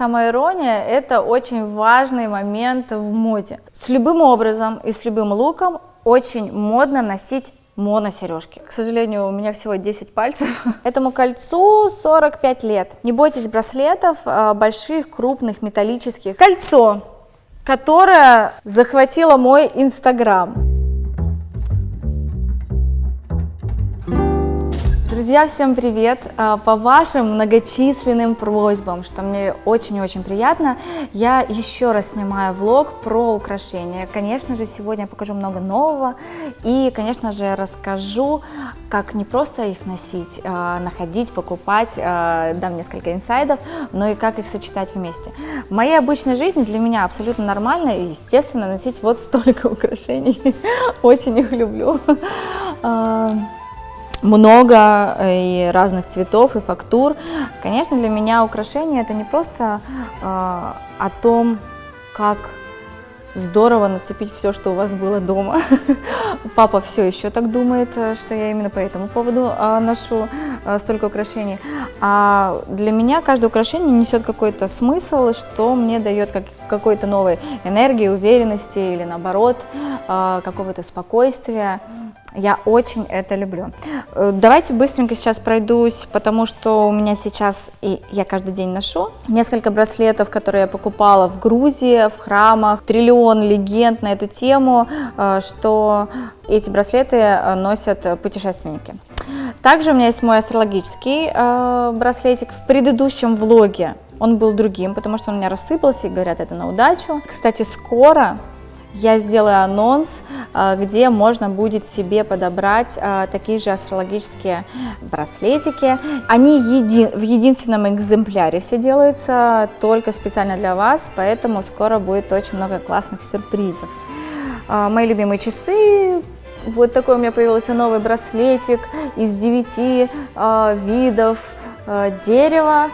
самоирония – это очень важный момент в моде. С любым образом и с любым луком очень модно носить моносережки. К сожалению, у меня всего 10 пальцев. Этому кольцу 45 лет. Не бойтесь браслетов, а, больших, крупных, металлических. Кольцо, которое захватило мой инстаграм. Друзья, всем привет! А, по вашим многочисленным просьбам, что мне очень-очень приятно, я еще раз снимаю влог про украшения. Конечно же, сегодня я покажу много нового и, конечно же, расскажу, как не просто их носить, а, находить, покупать, а, дам несколько инсайдов, но и как их сочетать вместе. В моей обычной жизни для меня абсолютно нормально, естественно, носить вот столько украшений. Очень их люблю много э, и разных цветов и фактур. Конечно, для меня украшение это не просто э, о том, как здорово нацепить все, что у вас было дома. Папа все еще так думает, э, что я именно по этому поводу э, ношу э, столько украшений. А для меня каждое украшение несет какой-то смысл, что мне дает как, какой-то новой энергии, уверенности или наоборот э, какого-то спокойствия. Я очень это люблю. Э, давайте быстренько сейчас пройдусь, потому что у меня сейчас, и я каждый день ношу, несколько браслетов, которые я покупала в Грузии, в храмах, триллион легенд на эту тему, э, что эти браслеты э, носят путешественники. Также у меня есть мой астрологический браслетик. В предыдущем влоге он был другим, потому что он у меня рассыпался, и говорят, это на удачу. Кстати, скоро я сделаю анонс, а, где можно будет себе подобрать а, такие же астрологические браслетики. Они еди в единственном экземпляре все делаются, только специально для вас, поэтому скоро будет очень много классных сюрпризов. А, мои любимые часы, вот такой у меня появился новый браслетик из 9 видов дерева.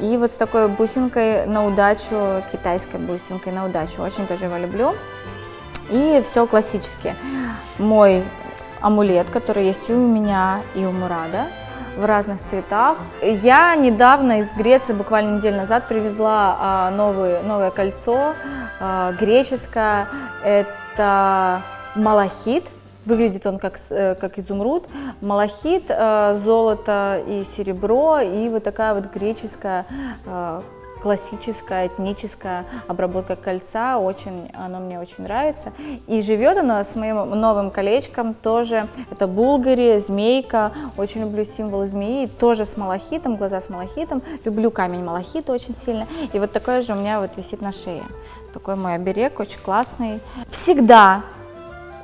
И вот с такой бусинкой на удачу, китайской бусинкой на удачу. Очень тоже его люблю. И все классически. Мой амулет, который есть и у меня, и у Мурада в разных цветах. Я недавно из Греции, буквально неделю назад, привезла а, новый, новое кольцо а, греческое. Это малахит. Выглядит он как, э, как изумруд. Малахит, а, золото и серебро, и вот такая вот греческая а, классическая этническая обработка кольца, очень, оно мне очень нравится. И живет оно с моим новым колечком тоже, это булгари, змейка, очень люблю символ змеи, тоже с малахитом, глаза с малахитом, люблю камень малахита очень сильно. И вот такое же у меня вот висит на шее, такой мой оберег, очень классный. Всегда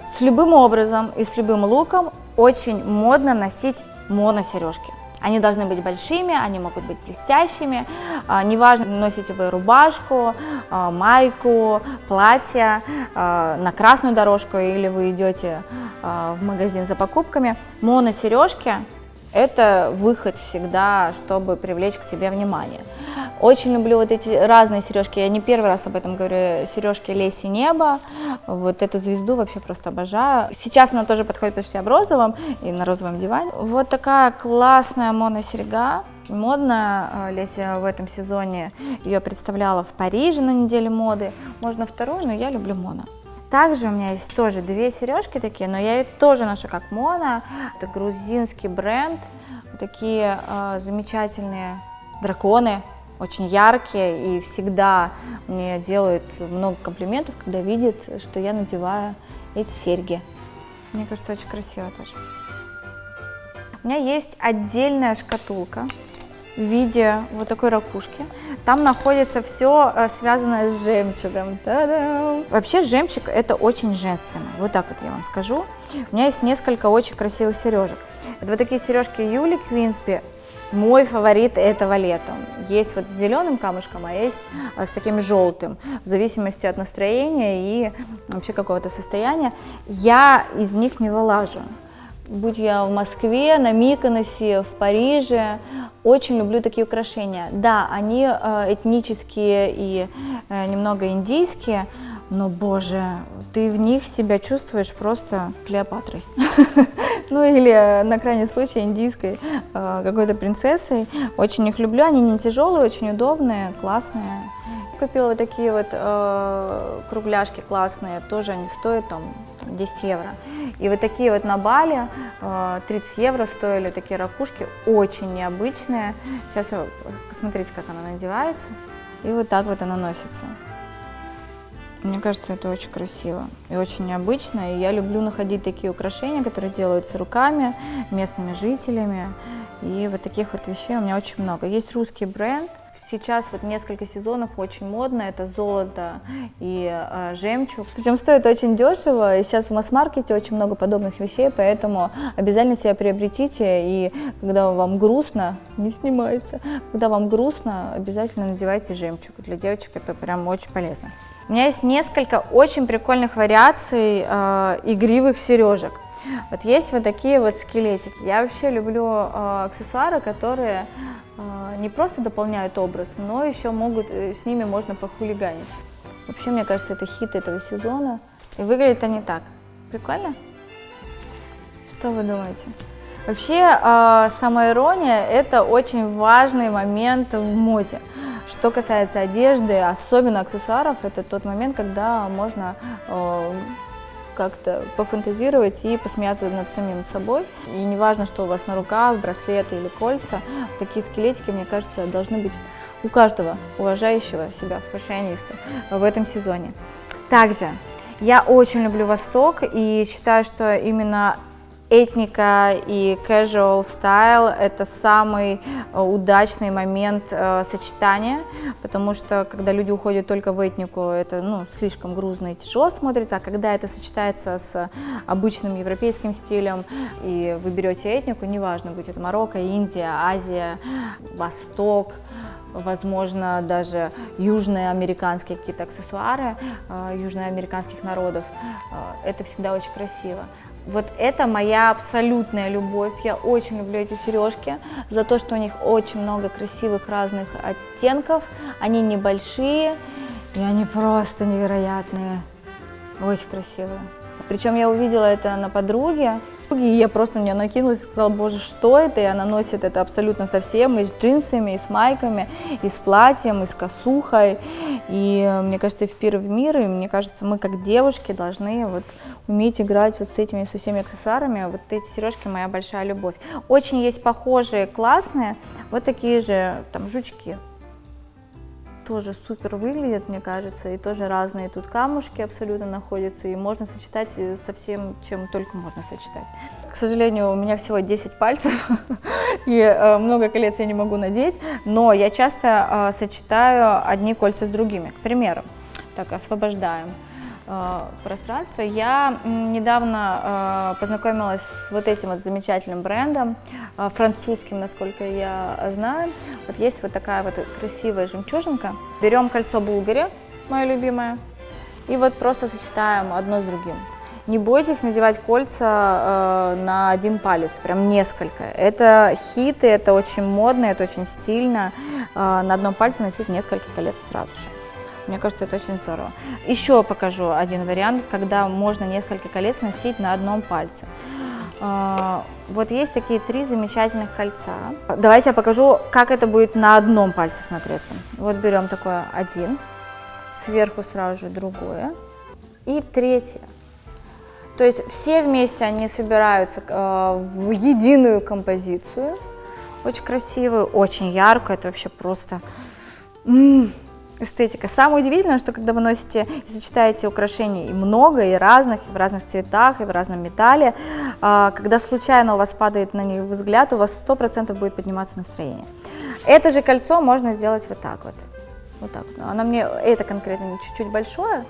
с любым образом и с любым луком очень модно носить моносережки. Они должны быть большими, они могут быть блестящими. А, неважно, носите вы рубашку, а, майку, платье а, на красную дорожку или вы идете в магазин за покупками. Моносережки – это выход всегда, чтобы привлечь к себе внимание. Очень люблю вот эти разные сережки. Я не первый раз об этом говорю. Сережки Леси Небо. Вот эту звезду вообще просто обожаю. Сейчас она тоже подходит почти в розовом и на розовом диване. Вот такая классная моносерьга. Модная, а, Леся в этом сезоне ее представляла в Париже на неделе моды. Можно вторую, но я люблю моно. Также у меня есть тоже две сережки такие, но я их тоже ношу как моно. Это грузинский бренд. Такие э, замечательные драконы очень яркие и всегда мне делают много комплиментов, когда видят, что я надеваю эти серьги. Мне кажется, очень красиво тоже. У меня есть отдельная шкатулка в виде вот такой ракушки. Там находится все э, связанное с жемчугом. Вообще жемчуг это очень женственно, вот так вот я вам скажу. У меня есть несколько очень красивых сережек. Это вот такие сережки Юли Квинсби мой фаворит этого лета. Есть вот с зеленым камушком, а есть а, с таким желтым, в зависимости от настроения и вообще какого-то состояния. Я из них не вылажу. Будь я в Москве, на Миконосе, в Париже, очень люблю такие украшения. Да, они э, этнические и э, немного индийские, но, боже, ты в них себя чувствуешь просто Клеопатрой. ну или на крайний случай индийской э, какой-то принцессой. Очень их люблю, они не тяжелые, очень удобные, классные. Купила вот такие вот э, кругляшки классные, тоже они стоят там 10 евро. И вот такие вот на Бали э, 30 евро стоили такие ракушки, очень необычные. Сейчас посмотрите, как она надевается. И вот так вот она носится. Мне кажется, это очень красиво и очень необычно. И я люблю находить такие украшения, которые делаются руками, местными жителями. И вот таких вот вещей у меня очень много. Есть русский бренд. Сейчас вот несколько сезонов очень модно, это золото и э, жемчуг. Причем стоит очень дешево, и сейчас в масс-маркете очень много подобных вещей, поэтому обязательно себя приобретите, и когда вам грустно, не снимается, когда вам грустно, обязательно надевайте жемчуг. Для девочек это прям очень полезно. У меня есть несколько очень прикольных вариаций э, игривых сережек. Вот есть вот такие вот скелетики. Я вообще люблю э, аксессуары, которые э, не просто дополняют образ, но еще могут, э, с ними можно похулиганить. Вообще, мне кажется, это хит этого сезона. И выглядит они так. Прикольно? Что вы думаете? Вообще, э, самоирония – это очень важный момент в моде. Что касается одежды, особенно аксессуаров, это тот момент, когда можно э, как-то пофантазировать и посмеяться над самим собой. И неважно, что у вас на руках, браслеты или кольца, такие скелетики, мне кажется, должны быть у каждого уважающего себя фэшиониста в этом сезоне. Также я очень люблю Восток и считаю, что именно этника и casual style – это самый э, удачный момент э, сочетания, потому что когда люди уходят только в этнику, это ну, слишком грузно и тяжело смотрится, а когда это сочетается с обычным европейским стилем, и вы берете этнику, неважно, будь это Марокко, Индия, Азия, Восток, возможно, даже южные американские какие-то аксессуары э, южноамериканских народов, э, это всегда очень красиво. Вот это моя абсолютная любовь. Я очень люблю эти сережки за то, что у них очень много красивых разных оттенков. Они небольшие и они просто невероятные. Очень красивые. Причем я увидела это на подруге, и я просто нее накинулась и сказала, боже, что это? И она носит это абсолютно совсем, и с джинсами, и с майками, и с платьем, и с косухой. И э, мне кажется, в пир в мир, и мне кажется, мы как девушки должны вот уметь играть вот с этими, со всеми аксессуарами. Вот эти сережки моя большая любовь. Очень есть похожие, классные, вот такие же там жучки тоже супер выглядят, мне кажется, и тоже разные тут камушки абсолютно находятся, и можно сочетать э, со всем, чем только можно сочетать. К сожалению, у меня всего 10 пальцев, и э, много колец я не могу надеть, но я часто э, сочетаю одни кольца с другими. К примеру, так, освобождаем. Э, пространство. Я недавно э, познакомилась с вот этим вот замечательным брендом, э, французским, насколько я знаю. Вот есть вот такая вот красивая жемчужинка. Берем кольцо Булгари, мое любимое, и вот просто сочетаем одно с другим. Не бойтесь надевать кольца э, на один палец, прям несколько. Это хиты, это очень модно, это очень стильно. Э, на одном пальце носить несколько колец сразу же. Мне кажется, это очень здорово. Еще покажу один вариант, когда можно несколько колец носить на одном пальце. А, вот есть такие три замечательных кольца. Давайте я покажу, как это будет на одном пальце смотреться. Вот берем такое один, сверху сразу же другое и третье. То есть все вместе они собираются э, в единую композицию. Очень красивую, очень яркую. Это вообще просто... эстетика. Самое удивительное, что когда вы носите и сочетаете украшений и много, и разных, и в разных цветах, и в разном металле, а, когда случайно у вас падает на них взгляд, у вас 100% будет подниматься настроение. Это же кольцо можно сделать вот так вот. Вот так. Оно мне, это конкретно чуть-чуть большое,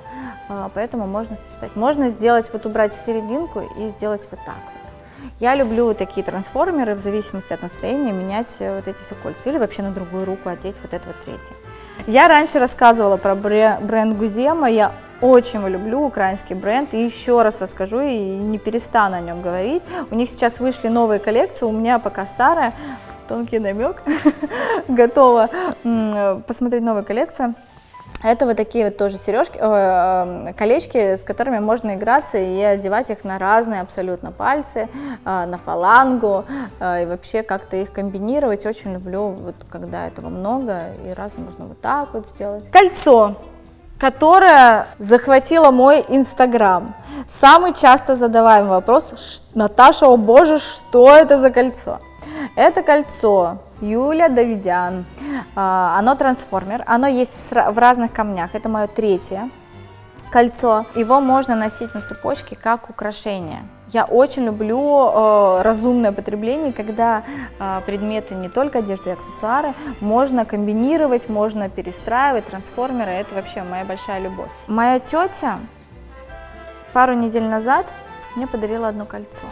а, поэтому можно сочетать. Можно сделать, вот убрать серединку и сделать вот так вот. Я люблю такие трансформеры, в зависимости от настроения, менять э, вот эти все кольца. Или вообще на другую руку одеть вот это вот третье. Я раньше рассказывала про бренд Гузема, я очень люблю украинский бренд, и еще раз расскажу, и не перестану о нем говорить. У них сейчас вышли новые коллекции, у меня пока старая, тонкий намек, готова посмотреть новую коллекцию. Это вот такие вот тоже сережки, э, колечки, с которыми можно играться и одевать их на разные абсолютно пальцы, э, на фалангу, э, и вообще как-то их комбинировать. Очень люблю, вот когда этого много, и раз можно вот так вот сделать. Кольцо которое захватило мой инстаграм. Самый часто задаваемый вопрос, Наташа, о боже, что это за кольцо? Это кольцо Юля Давидян, а, оно трансформер, оно есть в разных камнях, это мое третье кольцо. Его можно носить на цепочке как украшение. Я очень люблю э, разумное потребление, когда э, предметы не только одежды и аксессуары можно комбинировать, можно перестраивать, трансформеры, это вообще моя большая любовь. Моя тетя пару недель назад мне подарила одно кольцо.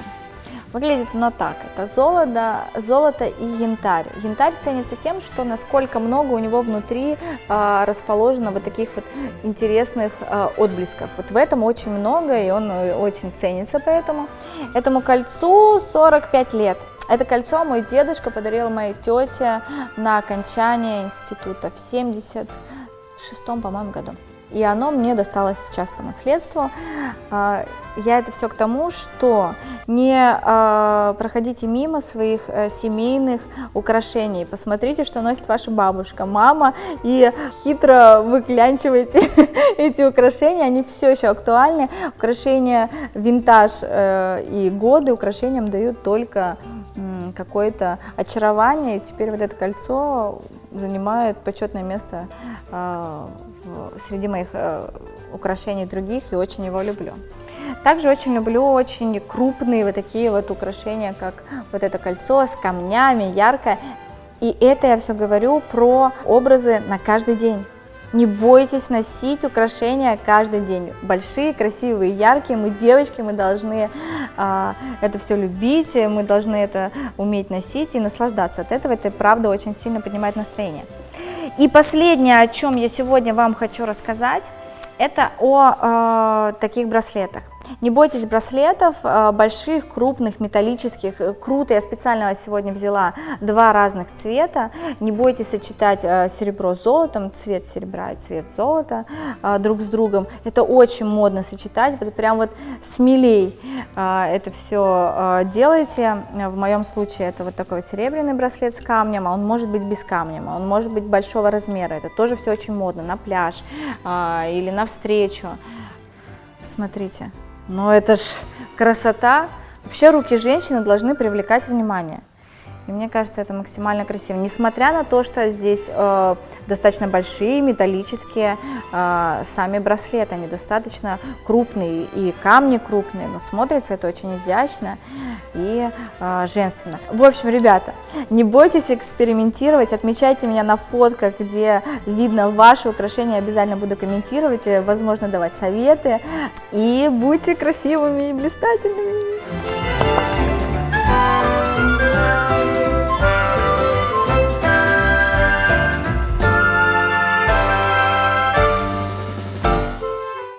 Выглядит оно так, это золото, золото и янтарь. Янтарь ценится тем, что насколько много у него внутри э, расположено вот таких вот интересных э, отблесков. Вот в этом очень много, и он э, очень ценится поэтому. Этому кольцу 45 лет. Это кольцо мой дедушка подарил моей тете на окончание института в 76 по-моему, году и оно мне досталось сейчас по наследству. А, я это все к тому, что не а, проходите мимо своих э, семейных украшений, посмотрите, что носит ваша бабушка, мама, и хитро выклянчивайте эти украшения, они все еще актуальны. Украшения винтаж э, и годы украшениям дают только какое-то очарование, и теперь вот это кольцо занимает почетное место а, среди моих э, украшений других и очень его люблю. Также очень люблю очень крупные вот такие вот украшения, как вот это кольцо с камнями, яркое. И это я все говорю про образы на каждый день. Не бойтесь носить украшения каждый день. Большие, красивые, яркие. Мы девочки, мы должны а, это все любить, мы должны это уметь носить и наслаждаться от этого. Это правда очень сильно поднимает настроение. И последнее, о чем я сегодня вам хочу рассказать, это о э, таких браслетах. Не бойтесь браслетов, э, больших, крупных, металлических. Э, круто, я специально сегодня взяла два разных цвета. Не бойтесь сочетать э, серебро с золотом, цвет серебра и цвет золота друг с другом. Это очень модно сочетать, вот прям вот смелей это все делайте. В моем случае это вот такой серебряный браслет с камнем, а он может быть без камня, он может быть большого размера. Это тоже все очень модно на пляж или на встречу. Смотрите, но это ж красота. Вообще руки женщины должны привлекать внимание. И мне кажется, это максимально красиво. Несмотря на то, что здесь э, достаточно большие металлические э, сами браслеты, они достаточно крупные и камни крупные, но смотрится это очень изящно и э, женственно. В общем, ребята, не бойтесь экспериментировать, отмечайте меня на фотках, где видно ваши украшения, обязательно буду комментировать, возможно, давать советы. И будьте красивыми и блистательными!